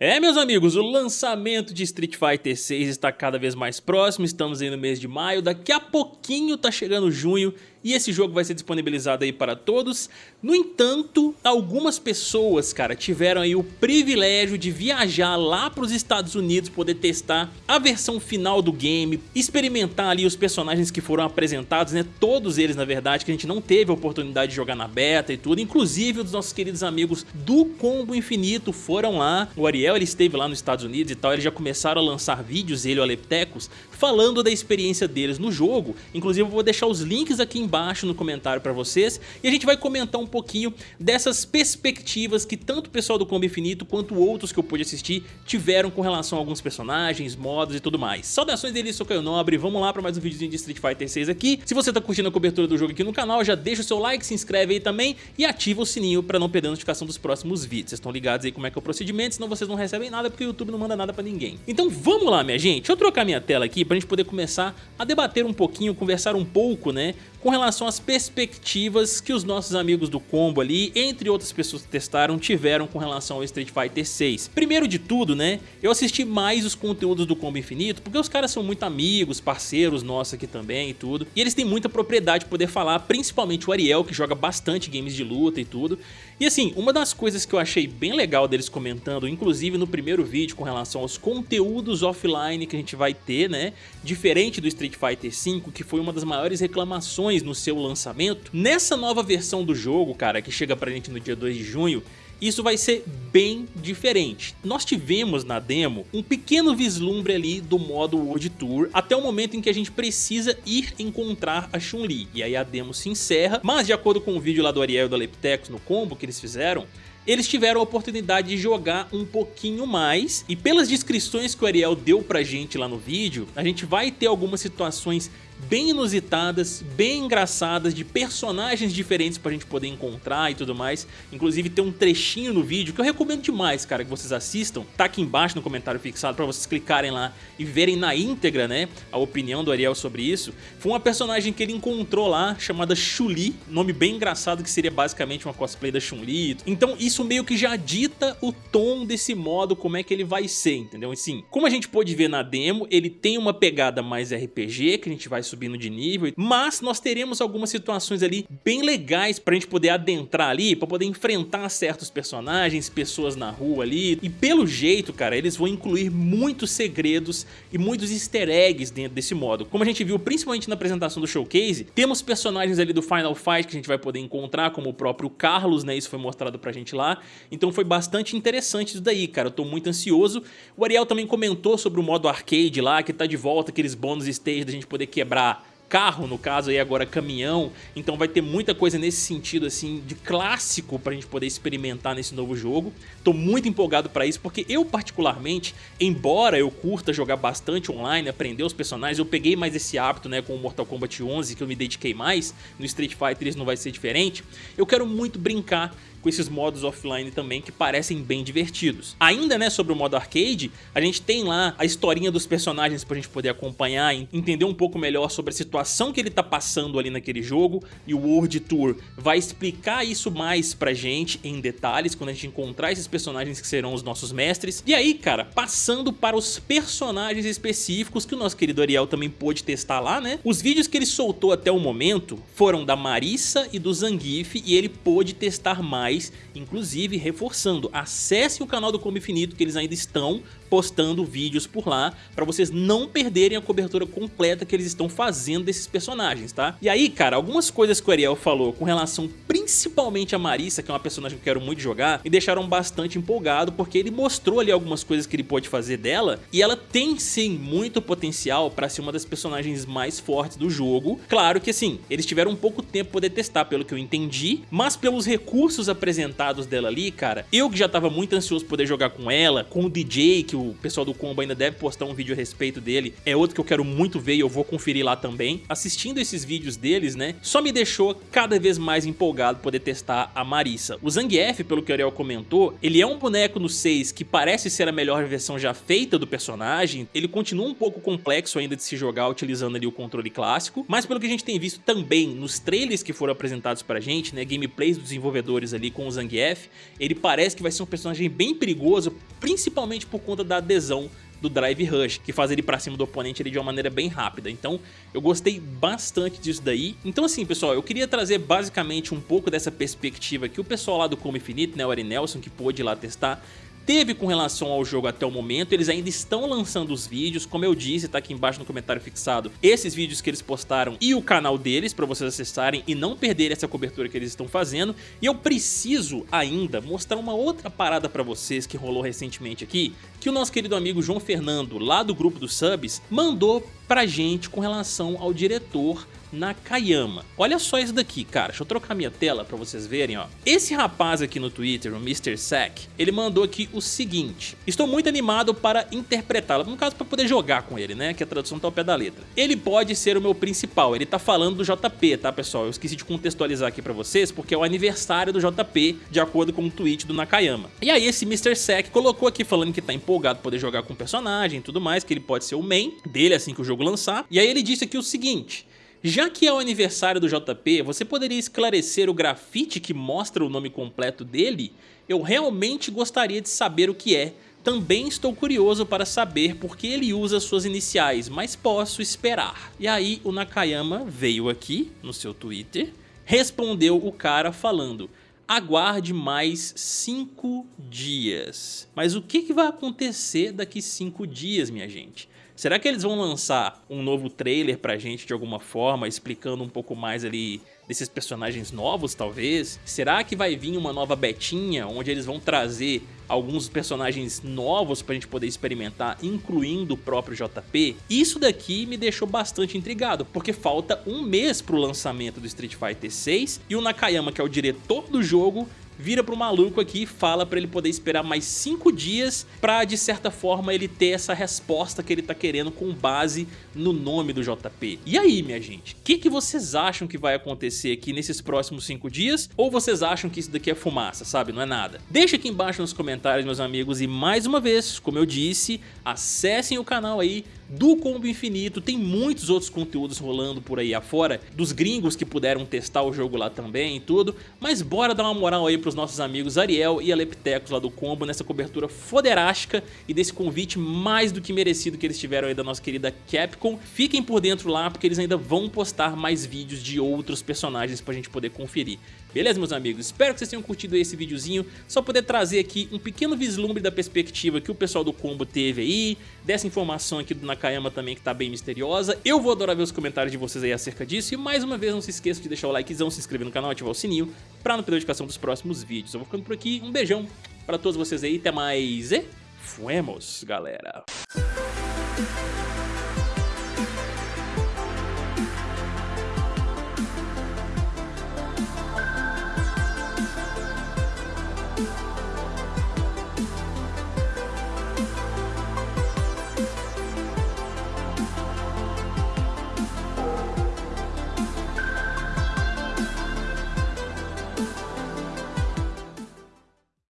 É, meus amigos, o lançamento de Street Fighter 6 está cada vez mais próximo, estamos aí no mês de maio, daqui a pouquinho tá chegando junho e esse jogo vai ser disponibilizado aí para todos. No entanto, algumas pessoas, cara, tiveram aí o privilégio de viajar lá para os Estados Unidos, poder testar a versão final do game, experimentar ali os personagens que foram apresentados, né, todos eles na verdade, que a gente não teve a oportunidade de jogar na beta e tudo, inclusive os nossos queridos amigos do Combo Infinito foram lá, o Ariel ele esteve lá nos Estados Unidos e tal, eles já começaram a lançar vídeos, ele e o Aleptecos, falando da experiência deles no jogo, inclusive eu vou deixar os links aqui embaixo no comentário para vocês e a gente vai comentar um pouquinho dessas perspectivas que tanto o pessoal do Combo Infinito quanto outros que eu pude assistir tiveram com relação a alguns personagens, modos e tudo mais. Saudações deles, sou Caio Nobre, vamos lá para mais um videozinho de Street Fighter 6 aqui. Se você tá curtindo a cobertura do jogo aqui no canal, já deixa o seu like, se inscreve aí também e ativa o sininho para não perder a notificação dos próximos vídeos. Vocês estão ligados aí como é que é o procedimento, senão vocês não recebem nada porque o YouTube não manda nada para ninguém. Então vamos lá, minha gente. Deixa eu trocar minha tela aqui pra gente poder começar a debater um pouquinho, conversar um pouco, né, com relação às perspectivas que os nossos amigos do combo ali, entre outras pessoas que testaram, tiveram com relação ao Street Fighter 6. Primeiro de tudo, né, eu assisti mais os conteúdos do Combo Infinito, porque os caras são muito amigos, parceiros nossos aqui também e tudo, e eles têm muita propriedade de poder falar, principalmente o Ariel, que joga bastante games de luta e tudo. E assim, uma das coisas que eu achei bem legal deles comentando, inclusive no primeiro vídeo com relação aos conteúdos offline que a gente vai ter, né, diferente do Street Fighter 5, que foi uma das maiores reclamações no seu lançamento, nessa nova versão do jogo, cara, que chega pra gente no dia 2 de junho, isso vai ser bem diferente. Nós tivemos na demo um pequeno vislumbre ali do modo World Tour até o momento em que a gente precisa ir encontrar a Chun-Li. E aí a demo se encerra, mas de acordo com o vídeo lá do Ariel e do Leptex no combo que eles fizeram, eles tiveram a oportunidade de jogar um pouquinho mais. E pelas descrições que o Ariel deu pra gente lá no vídeo, a gente vai ter algumas situações bem inusitadas, bem engraçadas, de personagens diferentes pra gente poder encontrar e tudo mais. Inclusive tem um trechinho no vídeo que eu recomendo demais, cara, que vocês assistam. Tá aqui embaixo no comentário fixado pra vocês clicarem lá e verem na íntegra, né, a opinião do Ariel sobre isso. Foi uma personagem que ele encontrou lá, chamada Chuli, nome bem engraçado que seria basicamente uma cosplay da Chun-Li. Então isso meio que já dita o tom desse modo, como é que ele vai ser, entendeu? Assim, como a gente pôde ver na demo, ele tem uma pegada mais RPG, que a gente vai subindo de nível, mas nós teremos algumas situações ali bem legais pra gente poder adentrar ali, pra poder enfrentar certos personagens, pessoas na rua ali, e pelo jeito, cara, eles vão incluir muitos segredos e muitos easter eggs dentro desse modo. Como a gente viu principalmente na apresentação do Showcase, temos personagens ali do Final Fight que a gente vai poder encontrar, como o próprio Carlos, né, isso foi mostrado pra gente lá, então foi bastante interessante isso daí, cara, eu tô muito ansioso. O Ariel também comentou sobre o modo arcade lá, que tá de volta aqueles bônus stage da gente poder quebrar carro, no caso aí agora caminhão, então vai ter muita coisa nesse sentido assim de clássico pra gente poder experimentar nesse novo jogo. Tô muito empolgado pra isso porque eu particularmente, embora eu curta jogar bastante online, aprender os personagens, eu peguei mais esse hábito né com o Mortal Kombat 11 que eu me dediquei mais, no Street Fighter isso não vai ser diferente, eu quero muito brincar com esses modos offline também que parecem bem divertidos. Ainda né, sobre o modo arcade, a gente tem lá a historinha dos personagens pra gente poder acompanhar, entender um pouco melhor sobre a situação que ele tá passando ali naquele jogo e o World Tour vai explicar isso mais pra gente em detalhes quando a gente encontrar esses personagens que serão os nossos mestres. E aí, cara, passando para os personagens específicos que o nosso querido Ariel também pôde testar lá, né? Os vídeos que ele soltou até o momento foram da Marissa e do Zangief e ele pôde testar mais mais, inclusive reforçando, acessem o canal do Combo Infinito que eles ainda estão postando vídeos por lá para vocês não perderem a cobertura completa que eles estão fazendo desses personagens, tá? E aí, cara, algumas coisas que o Ariel falou com relação principalmente a Marissa, que é uma personagem que eu quero muito jogar, me deixaram bastante empolgado porque ele mostrou ali algumas coisas que ele pode fazer dela e ela tem sim muito potencial para ser uma das personagens mais fortes do jogo. Claro que assim, eles tiveram um pouco tempo poder testar pelo que eu entendi, mas pelos recursos apresentados dela ali, cara, eu que já tava muito ansioso poder jogar com ela, com o DJ, que o pessoal do Combo ainda deve postar um vídeo a respeito dele, é outro que eu quero muito ver e eu vou conferir lá também. Assistindo esses vídeos deles, né, só me deixou cada vez mais empolgado poder testar a Marissa. O Zangief, pelo que o Ariel comentou, ele é um boneco no 6 que parece ser a melhor versão já feita do personagem, ele continua um pouco complexo ainda de se jogar utilizando ali o controle clássico, mas pelo que a gente tem visto também nos trailers que foram apresentados pra gente, né, gameplays dos desenvolvedores ali, ali com o Zangief, ele parece que vai ser um personagem bem perigoso, principalmente por conta da adesão do Drive Rush, que faz ele pra cima do oponente ali de uma maneira bem rápida. Então eu gostei bastante disso daí. Então assim, pessoal, eu queria trazer basicamente um pouco dessa perspectiva que o pessoal lá do Como Infinito, né, o Ari Nelson, que pôde ir lá testar, teve com relação ao jogo até o momento, eles ainda estão lançando os vídeos, como eu disse, tá aqui embaixo no comentário fixado, esses vídeos que eles postaram e o canal deles para vocês acessarem e não perderem essa cobertura que eles estão fazendo, e eu preciso ainda mostrar uma outra parada para vocês que rolou recentemente aqui, que o nosso querido amigo João Fernando, lá do grupo dos subs, mandou pra gente com relação ao diretor Nakayama. Olha só isso daqui, cara. Deixa eu trocar minha tela pra vocês verem, ó. Esse rapaz aqui no Twitter, o Mr. Sack, ele mandou aqui o seguinte. Estou muito animado para interpretá-lo, no caso para poder jogar com ele, né? Que a tradução tá ao pé da letra. Ele pode ser o meu principal, ele tá falando do JP, tá, pessoal? Eu esqueci de contextualizar aqui pra vocês, porque é o aniversário do JP, de acordo com o tweet do Nakayama. E aí esse Mr. Sack colocou aqui falando que tá empolgado poder jogar com o personagem e tudo mais, que ele pode ser o main dele assim que o jogo lançar. E aí ele disse aqui o seguinte... Já que é o aniversário do JP, você poderia esclarecer o grafite que mostra o nome completo dele? Eu realmente gostaria de saber o que é. Também estou curioso para saber por que ele usa suas iniciais, mas posso esperar. E aí o Nakayama veio aqui no seu Twitter, respondeu o cara falando aguarde mais 5 dias. Mas o que, vai acontecer daqui 5 dias, minha gente? Será que eles vão lançar um novo trailer pra gente de alguma forma, explicando um pouco mais ali desses personagens novos, talvez? Será que vai vir uma nova betinha, onde eles vão trazer alguns personagens novos pra gente poder experimentar, incluindo o próprio JP? Isso daqui me deixou bastante intrigado, porque falta um mês pro lançamento do Street Fighter 6 e o Nakayama, que é o diretor do jogo, vira pro maluco aqui e fala pra ele poder esperar mais 5 dias pra, de certa forma, ele ter essa resposta que ele tá querendo com base no nome do JP. E aí, minha gente, o que, que vocês acham que vai acontecer aqui nesses próximos 5 dias? Ou vocês acham que isso daqui é fumaça, sabe? Não é nada? Deixa aqui embaixo nos comentários, meus amigos, e mais uma vez, como eu disse, acessem o canal aí, do Combo Infinito, tem muitos outros conteúdos rolando por aí afora, dos gringos que puderam testar o jogo lá também e tudo, mas bora dar uma moral aí pros nossos amigos Ariel e Aleptecos lá do Combo nessa cobertura foderástica e desse convite mais do que merecido que eles tiveram aí da nossa querida Capcom. Fiquem por dentro lá porque eles ainda vão postar mais vídeos de outros personagens pra gente poder conferir. Beleza, meus amigos? Espero que vocês tenham curtido esse videozinho, só poder trazer aqui um pequeno vislumbre da perspectiva que o pessoal do Combo teve aí, dessa informação aqui do Nakayama também que tá bem misteriosa. Eu vou adorar ver os comentários de vocês aí acerca disso, e mais uma vez não se esqueça de deixar o likezão, se inscrever no canal, ativar o sininho, pra não perder a notificação dos próximos vídeos. Eu vou ficando por aqui, um beijão pra todos vocês aí, até mais e fuemos, galera!